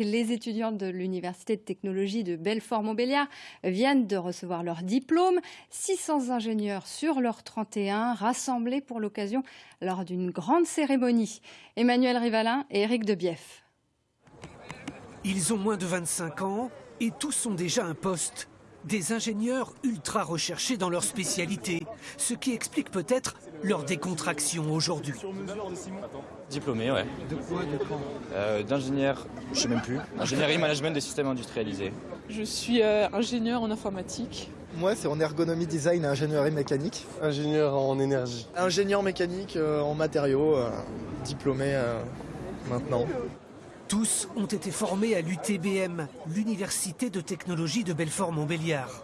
Les étudiants de l'Université de technologie de Belfort-Montbéliard viennent de recevoir leur diplôme. 600 ingénieurs sur leurs 31 rassemblés pour l'occasion lors d'une grande cérémonie. Emmanuel Rivalin et Éric Debief. Ils ont moins de 25 ans et tous ont déjà un poste. Des ingénieurs ultra recherchés dans leur spécialité, ce qui explique peut-être leur décontraction aujourd'hui. Diplômé, ouais. De quoi, de quand? Euh, D'ingénieur, je sais même plus. Ingénierie management des systèmes industrialisés. Je suis euh, ingénieur en informatique. Moi, c'est en ergonomie design et ingénierie mécanique. Ingénieur en énergie. Ingénieur mécanique euh, en matériaux, diplômé maintenant. Tous ont été formés à l'UTBM, l'Université de technologie de Belfort-Montbéliard.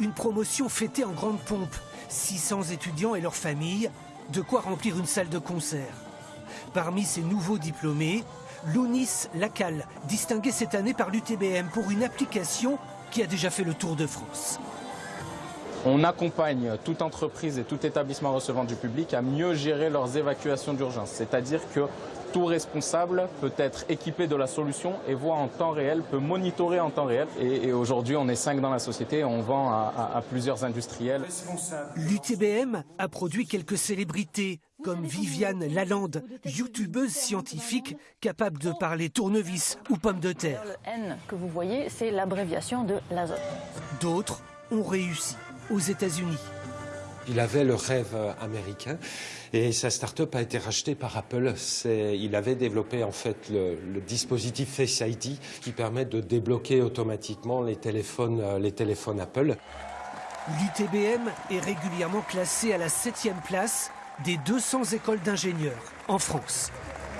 Une promotion fêtée en grande pompe. 600 étudiants et leurs familles, de quoi remplir une salle de concert. Parmi ces nouveaux diplômés, Lounis Lacal, distingué cette année par l'UTBM pour une application qui a déjà fait le tour de France. On accompagne toute entreprise et tout établissement recevant du public à mieux gérer leurs évacuations d'urgence. C'est-à-dire que tout responsable peut être équipé de la solution et voit en temps réel, peut monitorer en temps réel. Et, aujourd'hui, on est cinq dans la société, on vend à, plusieurs industriels. L'UTBM a produit quelques célébrités comme Viviane Lalande, youtubeuse scientifique capable de parler tournevis ou pommes de terre. Le N que vous voyez, c'est l'abréviation de l'azote. D'autres ont réussi aux États-Unis. Il avait le rêve américain et sa start-up a été rachetée par Apple. Il avait développé en fait le, dispositif Face ID qui permet de débloquer automatiquement les téléphones, euh, les téléphones Apple. L'UTBM est régulièrement classée à la septième place des 200 écoles d'ingénieurs en France.